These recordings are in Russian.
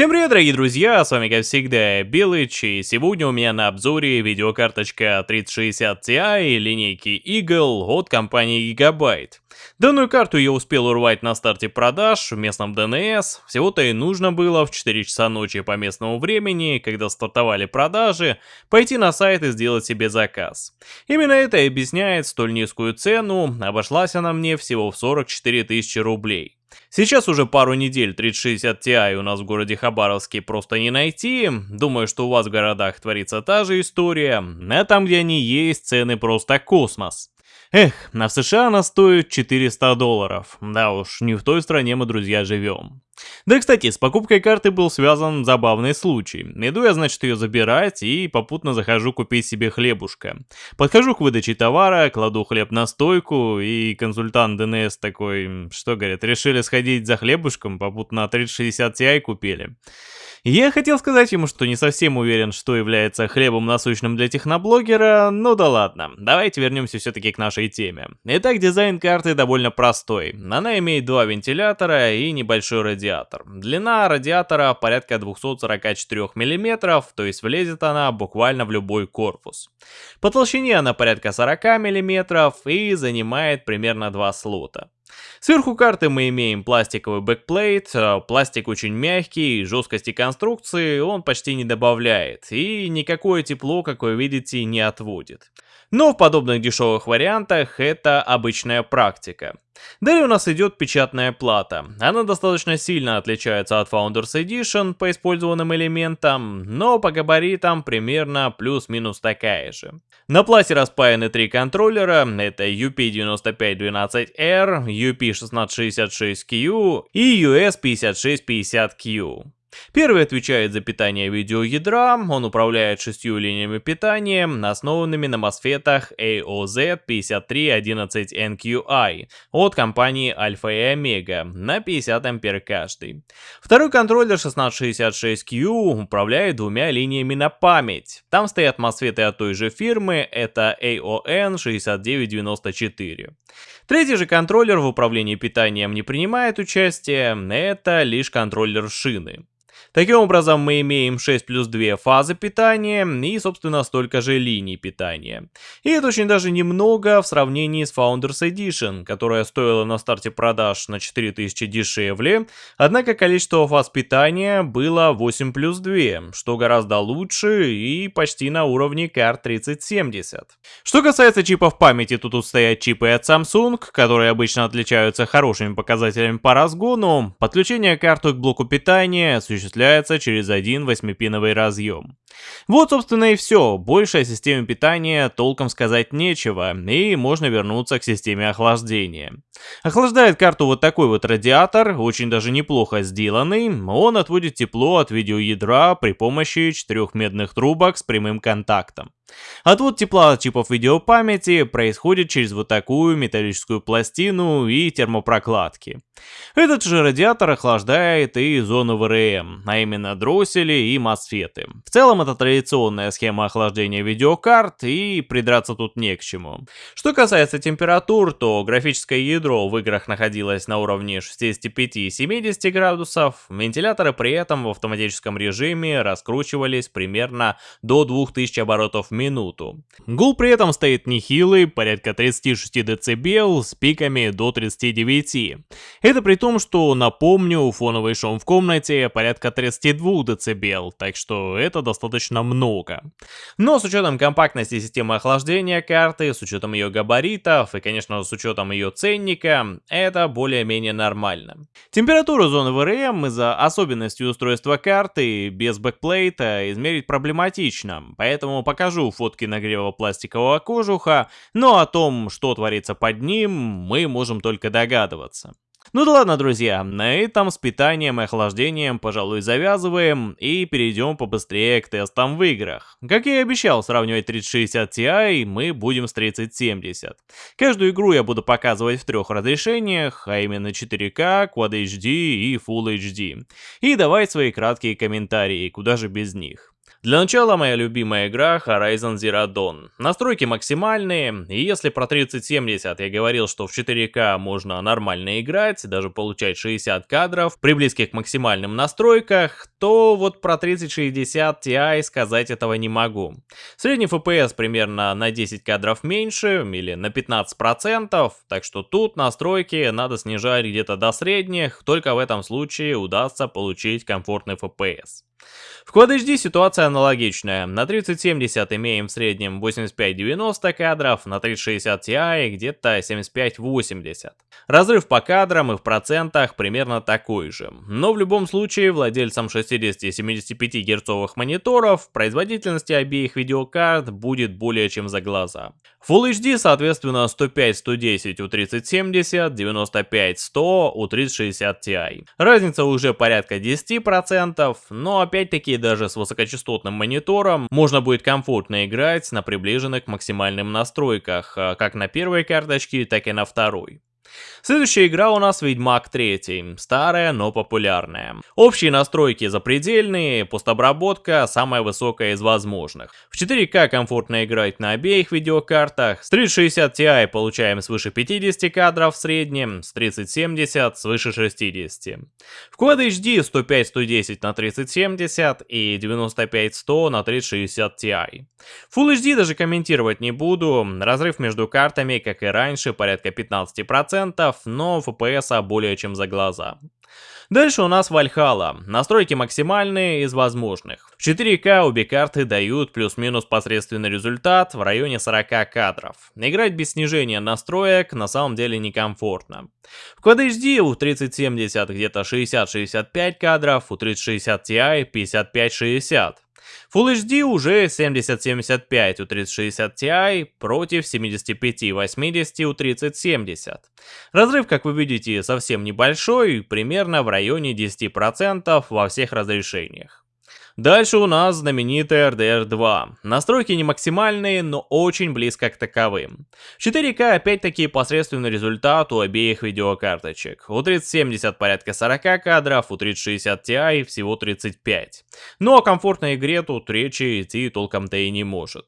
Всем привет, дорогие друзья, с вами как всегда Белыч, и сегодня у меня на обзоре видеокарточка 3060 Ti линейки Eagle от компании Gigabyte. Данную карту я успел урвать на старте продаж в местном DNS, всего-то и нужно было в 4 часа ночи по местному времени, когда стартовали продажи, пойти на сайт и сделать себе заказ. Именно это и объясняет столь низкую цену, обошлась она мне всего в 44 тысячи рублей. Сейчас уже пару недель 3060 Ti у нас в городе Хабаровске просто не найти. Думаю, что у вас в городах творится та же история, а там, где они есть, цены просто космос. Эх, на США она стоит 400 долларов. Да уж, не в той стране мы, друзья, живем. Да, кстати, с покупкой карты был связан забавный случай. Иду я, значит, ее забирать и попутно захожу купить себе хлебушка. Подхожу к выдаче товара, кладу хлеб на стойку, и консультант ДНС такой, что, говорит, решили сходить за хлебушком, попутно 3060 Ti купили. Я хотел сказать ему, что не совсем уверен, что является хлебом насущным для техноблогера, но да ладно, давайте вернемся все-таки к нашей теме. Итак, дизайн карты довольно простой. Она имеет два вентилятора и небольшой радиатор. Длина радиатора порядка 244 мм, то есть влезет она буквально в любой корпус. По толщине она порядка 40 мм и занимает примерно два слота. Сверху карты мы имеем пластиковый backplate, э, пластик очень мягкий, жесткости конструкции он почти не добавляет, и никакое тепло, как вы видите, не отводит. Но в подобных дешевых вариантах это обычная практика. Далее у нас идет печатная плата. Она достаточно сильно отличается от Founders Edition по использованным элементам, но по габаритам примерно плюс-минус такая же. На плате распаяны три контроллера, это UP9512R, UP1666Q и US5650Q. Первый отвечает за питание видеоядра, он управляет шестью линиями питания, основанными на мосфетах AOZ5311NQI от компании Alpha и Omega на 50 ампер каждый. Второй контроллер 1666Q управляет двумя линиями на память. Там стоят мосфеты от той же фирмы, это AON6994. Третий же контроллер в управлении питанием не принимает участие, это лишь контроллер шины. Таким образом, мы имеем 6 плюс 2 фазы питания и, собственно, столько же линий питания. И это очень даже немного в сравнении с Founders Edition, которая стоила на старте продаж на 4000 дешевле, однако количество фаз питания было 8 плюс 2, что гораздо лучше и почти на уровне карт 3070. Что касается чипов памяти, то тут стоят чипы от Samsung, которые обычно отличаются хорошими показателями по разгону. Подключение карты к блоку питания осуществляется осуществляется через один 8-пиновый разъем. Вот, собственно, и все. Больше о системе питания толком сказать нечего, и можно вернуться к системе охлаждения. Охлаждает карту вот такой вот радиатор, очень даже неплохо сделанный. Он отводит тепло от видеоядра при помощи четырех медных трубок с прямым контактом. Отвод тепла от чипов видеопамяти происходит через вот такую металлическую пластину и термопрокладки. Этот же радиатор охлаждает и зону ВРМ, а именно дроссели и мосфеты. В целом это традиционная схема охлаждения видеокарт и придраться тут не к чему. Что касается температур, то графическое ядро в играх находилось на уровне 65-70 градусов, вентиляторы при этом в автоматическом режиме раскручивались примерно до 2000 оборотов в минуту. Гул при этом стоит нехилый, порядка 36 дБ с пиками до 39. Это при том, что, напомню, фоновый шум в комнате порядка 32 дБ, так что это достаточно много. Но с учетом компактности системы охлаждения карты, с учетом ее габаритов и, конечно, с учетом ее ценника, это более-менее нормально. Температуру зоны VRM из-за особенностей устройства карты без бэкплейта измерить проблематично, поэтому покажу фотки нагрева пластикового кожуха, но о том, что творится под ним, мы можем только догадываться. Ну да ладно, друзья, на этом с питанием и охлаждением, пожалуй, завязываем и перейдем побыстрее к тестам в играх. Как я и обещал, сравнивать 3060 Ti мы будем с 3070. Каждую игру я буду показывать в трех разрешениях, а именно 4К, Quad HD и Full HD. И давать свои краткие комментарии, куда же без них. Для начала моя любимая игра Horizon Zero Dawn. Настройки максимальные, и если про 3070 я говорил, что в 4К можно нормально играть, даже получать 60 кадров при близких к максимальным настройках, то вот про 3060 Ti сказать этого не могу. Средний FPS примерно на 10 кадров меньше или на 15%, так что тут настройки надо снижать где-то до средних, только в этом случае удастся получить комфортный FPS. В Quad HD ситуация аналогичная. На 3070 имеем в среднем 85-90 кадров, на 3060 Ti где-то 75-80. Разрыв по кадрам и в процентах примерно такой же. Но в любом случае владельцам 60-75 герцовых мониторов производительности обеих видеокарт будет более чем за глаза. Full HD соответственно 105-110 у 3070, 95-100 у 3060 Ti. Разница уже порядка 10%, но опять-таки даже с высокочастотным монитором можно будет комфортно играть на приближенных максимальным настройках, а как на первой карточке, так и на второй. Следующая игра у нас Ведьмак 3, старая, но популярная. Общие настройки запредельные, постобработка самая высокая из возможных. В 4К комфортно играть на обеих видеокартах, с 3060 Ti получаем свыше 50 кадров в среднем, с 3070 свыше 60. В Quad HD 105-110 на 3070 и 95-100 на 3060 Ti. Full HD даже комментировать не буду, разрыв между картами, как и раньше, порядка 15%, но FPS более чем за глаза. Дальше у нас Valhalla. Настройки максимальные из возможных. В 4К обе карты дают плюс-минус посредственный результат в районе 40 кадров. Играть без снижения настроек на самом деле некомфортно. В Quad HD у 3070 где-то 60-65 кадров, у 3060 Ti 55-60. Full HD уже 7075 у 3060 Ti против 7580 у 3070. Разрыв, как вы видите, совсем небольшой, примерно в районе 10% во всех разрешениях. Дальше у нас знаменитый RDR2. Настройки не максимальные, но очень близко к таковым. 4К опять-таки посредственный результат у обеих видеокарточек. У 3070 порядка 40 кадров, у 3060 Ti всего 35. Но о комфортной игре тут речи идти толком-то и не может.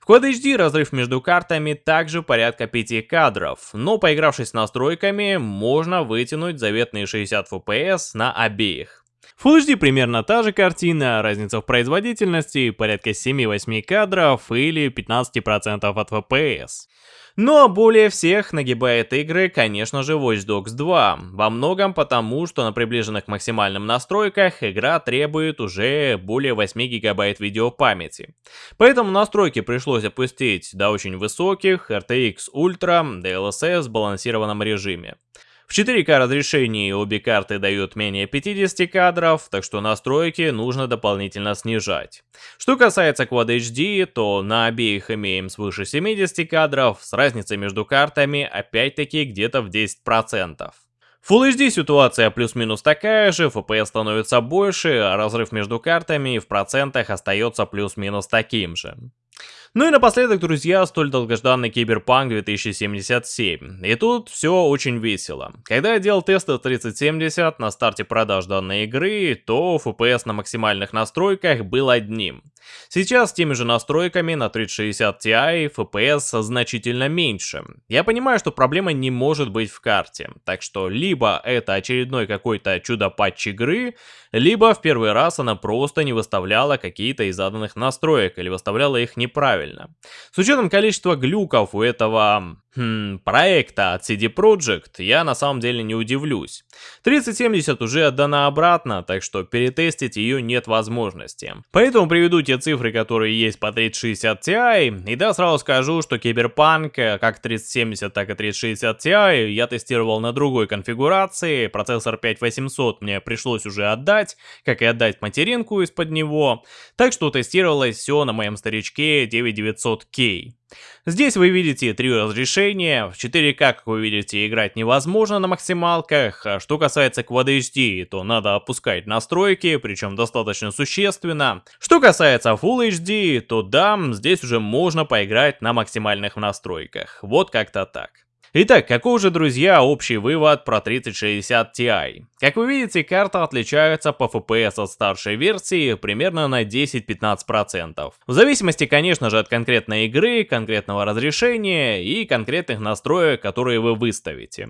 В Quad HD разрыв между картами также порядка 5 кадров, но поигравшись настройками, можно вытянуть заветные 60 FPS на обеих. Full HD примерно та же картина, разница в производительности порядка 7-8 кадров или 15% от FPS. Но более всех нагибает игры, конечно же, Watch Dogs 2. Во многом потому, что на приближенных максимальным настройках игра требует уже более 8 гигабайт видеопамяти. Поэтому настройки пришлось опустить до очень высоких RTX Ultra DLSS в сбалансированном режиме. В 4К разрешении обе карты дают менее 50 кадров, так что настройки нужно дополнительно снижать. Что касается Quad HD, то на обеих имеем свыше 70 кадров, с разницей между картами опять-таки где-то в 10%. Full HD ситуация плюс-минус такая же, FPS становится больше, а разрыв между картами в процентах остается плюс-минус таким же. Ну и напоследок, друзья, столь долгожданный Киберпанк 2077. И тут все очень весело. Когда я делал тесты 3070 на старте продаж данной игры, то FPS на максимальных настройках был одним. Сейчас с теми же настройками на 3060 Ti FPS значительно меньше. Я понимаю, что проблема не может быть в карте, так что либо это очередной какой-то чудо-патч игры, либо в первый раз она просто не выставляла какие-то из заданных настроек или выставляла их неправильно. С учетом количества глюков у этого хм, проекта от CD Projekt, я на самом деле не удивлюсь. 3070 уже отдана обратно, так что перетестить ее нет возможности. Поэтому приведу те цифры, которые есть по 3060 Ti, и да, сразу скажу, что Киберпанк, э, как 3070, так и 3060 Ti, я тестировал на другой конфигурации, процессор 5800 мне пришлось уже отдать, как и отдать материнку из-под него, так что тестировалось все на моем старичке 9900K. Здесь вы видите три разрешения, в 4К, как вы видите, играть невозможно на максималках, а что касается Quad HD, то надо опускать настройки, причем достаточно существенно. Что касается Full HD, то да, здесь уже можно поиграть на максимальных настройках, вот как-то так. Итак, какой же, друзья, общий вывод про 3060 Ti? Как вы видите, карта отличается по FPS от старшей версии примерно на 10-15%. В зависимости, конечно же, от конкретной игры, конкретного разрешения и конкретных настроек, которые вы выставите.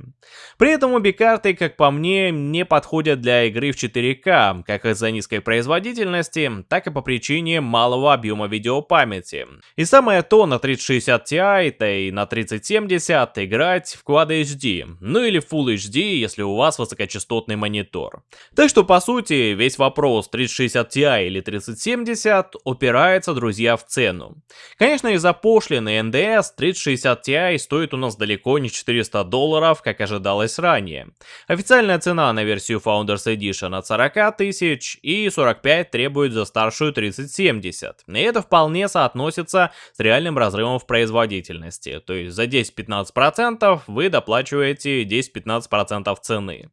При этом обе карты, как по мне, не подходят для игры в 4К, как из-за низкой производительности, так и по причине малого объема видеопамяти. И самое то на 3060 Ti, да и на 3070 игра играть в Quad HD, ну или Full HD, если у вас высокочастотный монитор. Так что по сути весь вопрос 3060 Ti или 3070 упирается, друзья, в цену. Конечно из-за пошлины NDS 3060 Ti стоит у нас далеко не 400 долларов, как ожидалось ранее. Официальная цена на версию Founders Edition от 40 тысяч и 45 требует за старшую 3070. И это вполне соотносится с реальным разрывом в производительности, то есть за 10-15% вы доплачиваете 10-15% цены.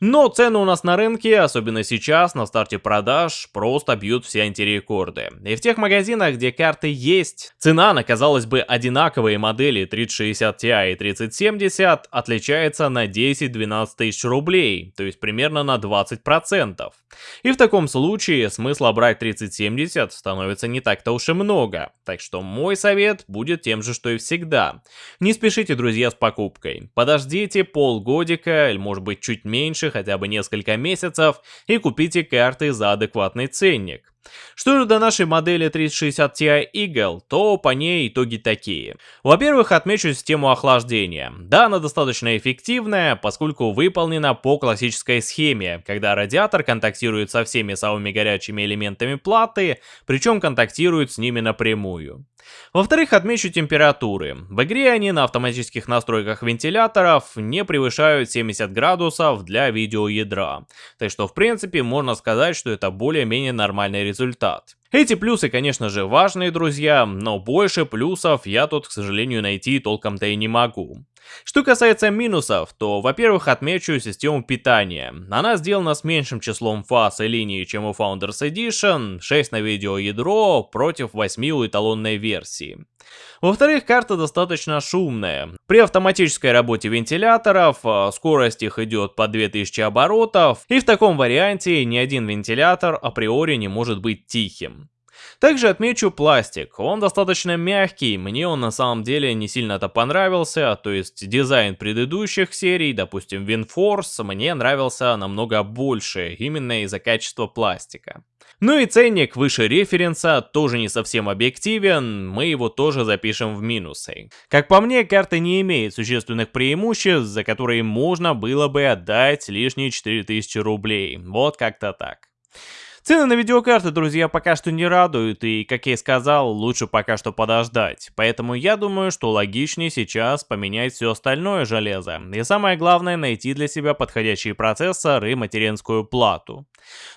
Но цены у нас на рынке, особенно сейчас, на старте продаж, просто бьют все антирекорды. И в тех магазинах, где карты есть, цена на, казалось бы, одинаковые модели 3060 Ti и 3070 отличается на 10-12 тысяч рублей, то есть примерно на 20%. И в таком случае смысла брать 3070 становится не так-то уж и много. Так что мой совет будет тем же, что и всегда. Не спешите, друзья, с покупкой. Подождите полгодика, или может быть чуть меньше, хотя бы несколько месяцев, и купите карты за адекватный ценник. Что же до нашей модели 3060 Ti Eagle, то по ней итоги такие. Во-первых, отмечу систему охлаждения. Да, она достаточно эффективная, поскольку выполнена по классической схеме, когда радиатор контактирует со всеми самыми горячими элементами платы, причем контактирует с ними напрямую. Во-вторых, отмечу температуры. В игре они на автоматических настройках вентиляторов не превышают 70 градусов для видеоядра. Так что в принципе можно сказать, что это более-менее нормальный результат. Эти плюсы, конечно же, важные, друзья, но больше плюсов я тут, к сожалению, найти толком-то и не могу. Что касается минусов, то, во-первых, отмечу систему питания. Она сделана с меньшим числом фаз и линий, чем у Founders Edition, 6 на видеоядро против 8 у эталонной версии. Во-вторых, карта достаточно шумная. При автоматической работе вентиляторов а, скорость их идет по 2000 оборотов, и в таком варианте ни один вентилятор априори не может быть тихим. Также отмечу пластик, он достаточно мягкий, мне он на самом деле не сильно-то понравился, то есть дизайн предыдущих серий, допустим WinForce, мне нравился намного больше, именно из-за качества пластика. Ну и ценник выше референса тоже не совсем объективен, мы его тоже запишем в минусы. Как по мне, карта не имеет существенных преимуществ, за которые можно было бы отдать лишние 4000 рублей, вот как-то так. Цены на видеокарты, друзья, пока что не радуют, и, как я и сказал, лучше пока что подождать. Поэтому я думаю, что логичнее сейчас поменять все остальное железо. И самое главное, найти для себя подходящий процессор и материнскую плату.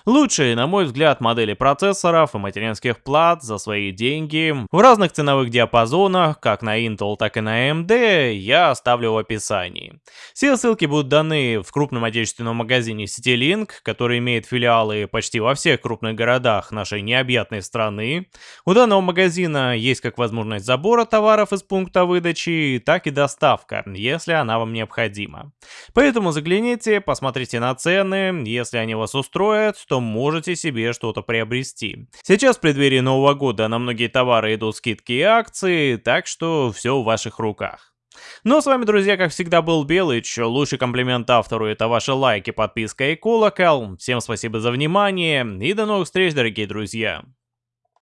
Лучшие, на мой взгляд, модели процессоров и материнских плат за свои деньги в разных ценовых диапазонах, как на Intel, так и на AMD, я оставлю в описании. Все ссылки будут даны в крупном отечественном магазине CityLink, который имеет филиалы почти во всех крупных городах нашей необъятной страны. У данного магазина есть как возможность забора товаров из пункта выдачи, так и доставка, если она вам необходима. Поэтому загляните, посмотрите на цены, если они вас устроят, то можете себе что-то приобрести. Сейчас в преддверии Нового года на многие товары идут скидки и акции, так что все в ваших руках. Ну а с вами, друзья, как всегда, был Белыч. Лучший комплимент автору это ваши лайки, подписка и колокол. Всем спасибо за внимание и до новых встреч, дорогие друзья.